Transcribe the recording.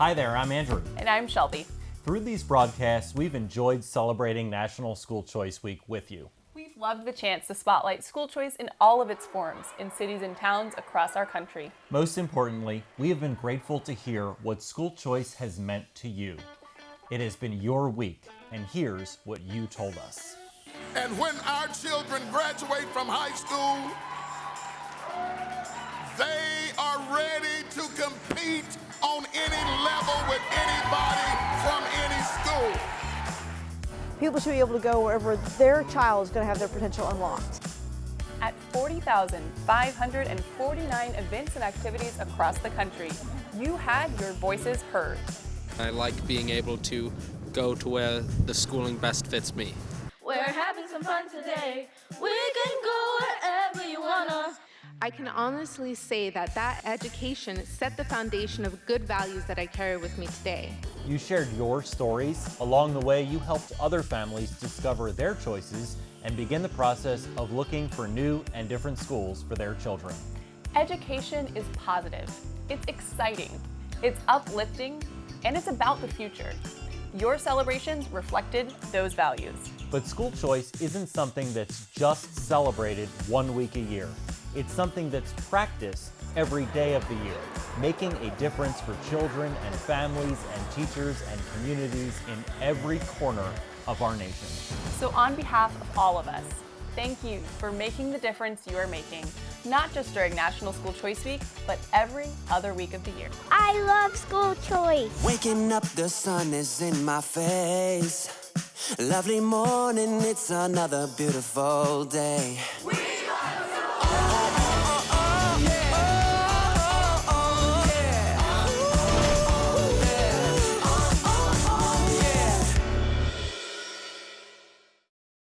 Hi there, I'm Andrew. And I'm Shelby. Through these broadcasts, we've enjoyed celebrating National School Choice Week with you. We've loved the chance to spotlight school choice in all of its forms in cities and towns across our country. Most importantly, we have been grateful to hear what school choice has meant to you. It has been your week, and here's what you told us. And when our children graduate from high school, they are ready to compete on People should be able to go wherever their child is going to have their potential unlocked. At 40,549 events and activities across the country, you had your voices heard. I like being able to go to where the schooling best fits me. We're having some fun today. We can go wherever you wanna. I can honestly say that that education set the foundation of good values that I carry with me today. You shared your stories. Along the way, you helped other families discover their choices and begin the process of looking for new and different schools for their children. Education is positive, it's exciting, it's uplifting, and it's about the future. Your celebrations reflected those values. But school choice isn't something that's just celebrated one week a year. It's something that's practiced every day of the year, making a difference for children and families and teachers and communities in every corner of our nation. So on behalf of all of us, thank you for making the difference you are making, not just during National School Choice Week, but every other week of the year. I love school choice. Waking up, the sun is in my face. Lovely morning, it's another beautiful day. We